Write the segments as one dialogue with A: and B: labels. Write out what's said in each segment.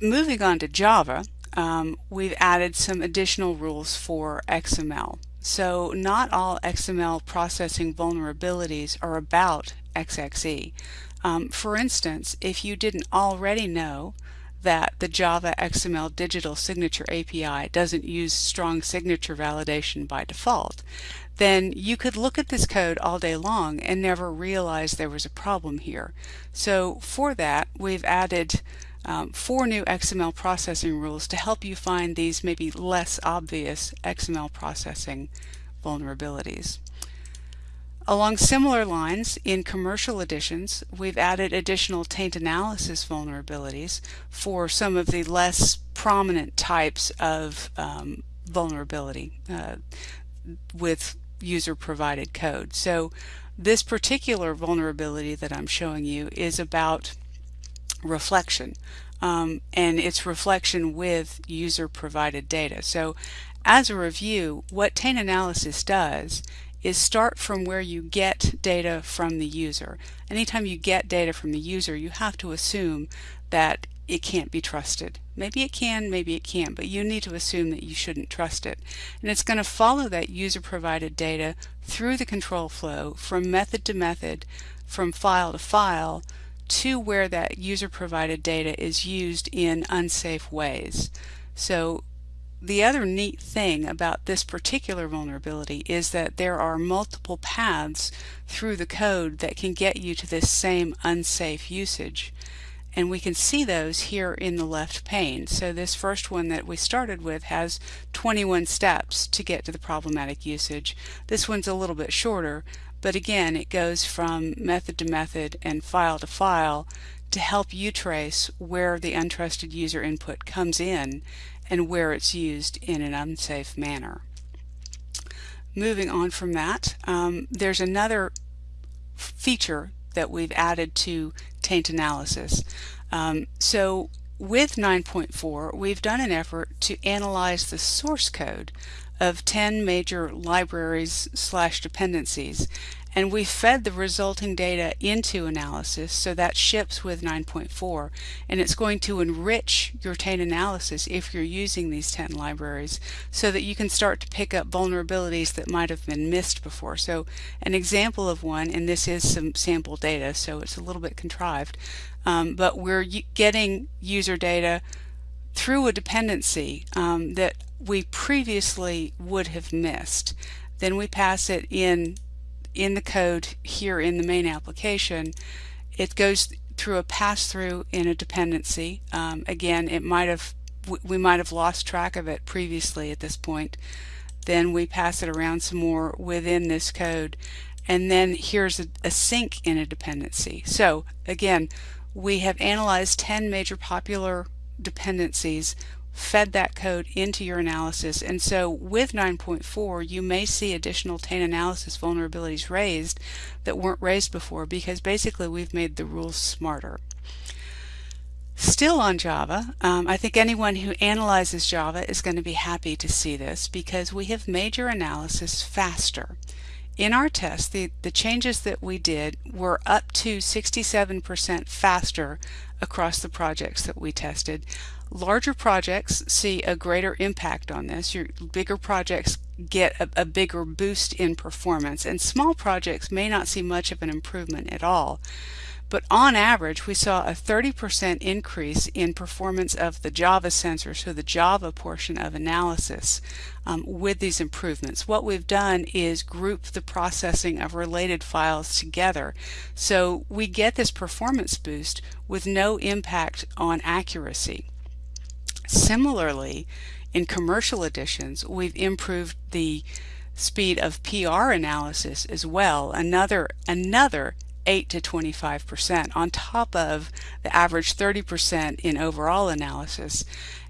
A: moving on to Java, um, we've added some additional rules for XML. So not all XML processing vulnerabilities are about XXE. Um, for instance, if you didn't already know that the Java XML Digital Signature API doesn't use strong signature validation by default, then you could look at this code all day long and never realize there was a problem here. So for that, we've added um, four new XML processing rules to help you find these maybe less obvious XML processing vulnerabilities. Along similar lines, in commercial editions, we've added additional taint analysis vulnerabilities for some of the less prominent types of um, vulnerability uh, with user-provided code. So this particular vulnerability that I'm showing you is about reflection um, and its reflection with user-provided data. So as a review, what taint analysis does is start from where you get data from the user. Anytime you get data from the user, you have to assume that it can't be trusted. Maybe it can, maybe it can't, but you need to assume that you shouldn't trust it. And it's going to follow that user provided data through the control flow from method to method, from file to file, to where that user provided data is used in unsafe ways. So the other neat thing about this particular vulnerability is that there are multiple paths through the code that can get you to this same unsafe usage. And we can see those here in the left pane. So this first one that we started with has 21 steps to get to the problematic usage. This one's a little bit shorter, but again, it goes from method to method and file to file to help you trace where the untrusted user input comes in and where it's used in an unsafe manner. Moving on from that, um, there's another feature that we've added to taint analysis. Um, so with 9.4, we've done an effort to analyze the source code of 10 major libraries slash dependencies and we fed the resulting data into analysis so that ships with 9.4 and it's going to enrich your taint analysis if you're using these 10 libraries so that you can start to pick up vulnerabilities that might have been missed before. So an example of one, and this is some sample data so it's a little bit contrived, um, but we're getting user data through a dependency um, that we previously would have missed. Then we pass it in in the code here in the main application, it goes through a pass-through in a dependency. Um, again, it might have we might have lost track of it previously at this point. Then we pass it around some more within this code. And then here's a, a sink in a dependency. So again, we have analyzed 10 major popular dependencies fed that code into your analysis. And so with 9.4, you may see additional taint analysis vulnerabilities raised that weren't raised before because basically we've made the rules smarter. Still on Java, um, I think anyone who analyzes Java is going to be happy to see this because we have made your analysis faster. In our test, the, the changes that we did were up to 67% faster across the projects that we tested. Larger projects see a greater impact on this. Your bigger projects get a, a, bigger boost in performance and small projects may not see much of an improvement at all. But on average, we saw a 30% increase in performance of the Java sensor, so the Java portion of analysis um, with these improvements. What we've done is group the processing of related files together. So we get this performance boost with no impact on accuracy. Similarly, in commercial editions, we've improved the speed of PR analysis as well, another, another 8 to 25% on top of the average 30% in overall analysis.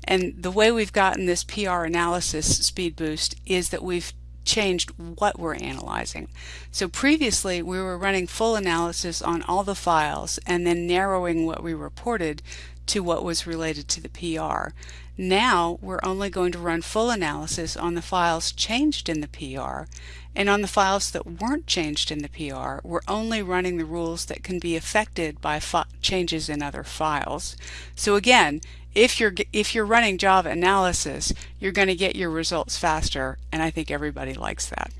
A: And the way we've gotten this PR analysis speed boost is that we've changed what we're analyzing. So previously we were running full analysis on all the files and then narrowing what we reported to what was related to the PR. Now we're only going to run full analysis on the files changed in the PR and on the files that weren't changed in the PR we're only running the rules that can be affected by changes in other files. So again if you're if you're running Java analysis you're going to get your results faster and I think everybody likes that.